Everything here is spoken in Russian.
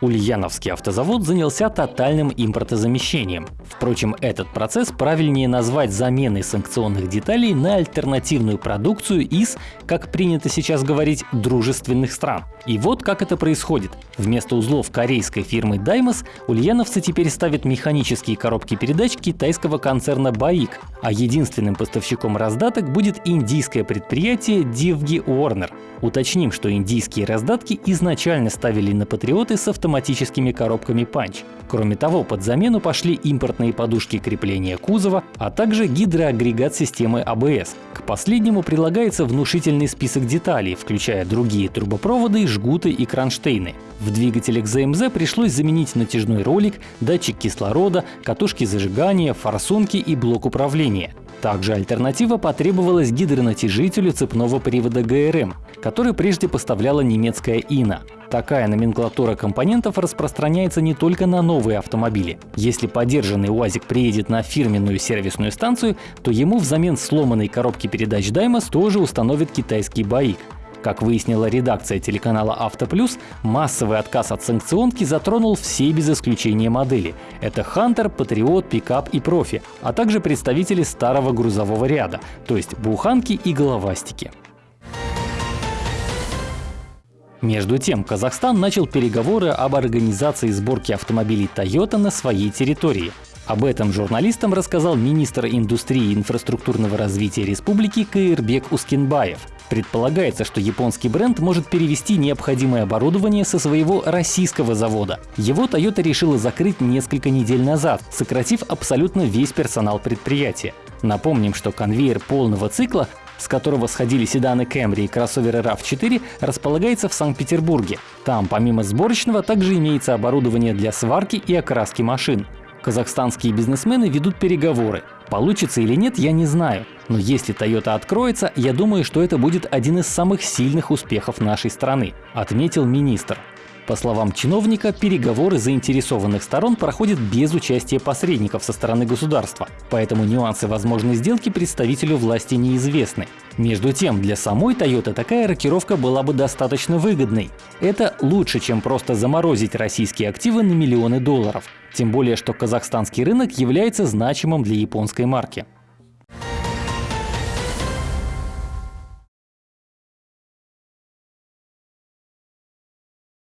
Ульяновский автозавод занялся тотальным импортозамещением. Впрочем, этот процесс правильнее назвать заменой санкционных деталей на альтернативную продукцию из, как принято сейчас говорить, дружественных стран. И вот как это происходит. Вместо узлов корейской фирмы Daimos ульяновцы теперь ставят механические коробки передач китайского концерна Баик, а единственным поставщиком раздаток будет индийское предприятие Divgi Warner. Уточним, что индийские раздатки изначально ставили на патриоты с автоматическими коробками Punch. Кроме того, под замену пошли импортные подушки крепления кузова, а также гидроагрегат системы ABS. А К последнему прилагается внушительный список деталей, включая другие трубопроводы, жгуты и кронштейны. В двигателях ЗМЗ пришлось заменить натяжной ролик, датчик кислорода, катушки зажигания, форсунки и блок управления. Также альтернатива потребовалась гидронатяжителю цепного привода ГРМ, который прежде поставляла немецкая ИНА. Такая номенклатура компонентов распространяется не только на новые автомобили. Если подержанный УАЗик приедет на фирменную сервисную станцию, то ему взамен сломанной коробки передач Даймос тоже установит китайский БАИК. Как выяснила редакция телеканала «Автоплюс», массовый отказ от санкционки затронул все без исключения модели. Это «Хантер», «Патриот», «Пикап» и «Профи», а также представители старого грузового ряда, то есть буханки и головастики. Между тем, Казахстан начал переговоры об организации сборки автомобилей Toyota на своей территории. Об этом журналистам рассказал министр индустрии и инфраструктурного развития республики Каирбек Ускинбаев. Предполагается, что японский бренд может перевести необходимое оборудование со своего российского завода. Его Toyota решила закрыть несколько недель назад, сократив абсолютно весь персонал предприятия. Напомним, что конвейер полного цикла с которого сходили седаны Camry и кроссоверы RAV4, располагается в Санкт-Петербурге. Там, помимо сборочного, также имеется оборудование для сварки и окраски машин. Казахстанские бизнесмены ведут переговоры. Получится или нет, я не знаю. Но если Toyota откроется, я думаю, что это будет один из самых сильных успехов нашей страны, отметил министр. По словам чиновника, переговоры заинтересованных сторон проходят без участия посредников со стороны государства, поэтому нюансы возможной сделки представителю власти неизвестны. Между тем, для самой Toyota такая рокировка была бы достаточно выгодной. Это лучше, чем просто заморозить российские активы на миллионы долларов. Тем более, что казахстанский рынок является значимым для японской марки.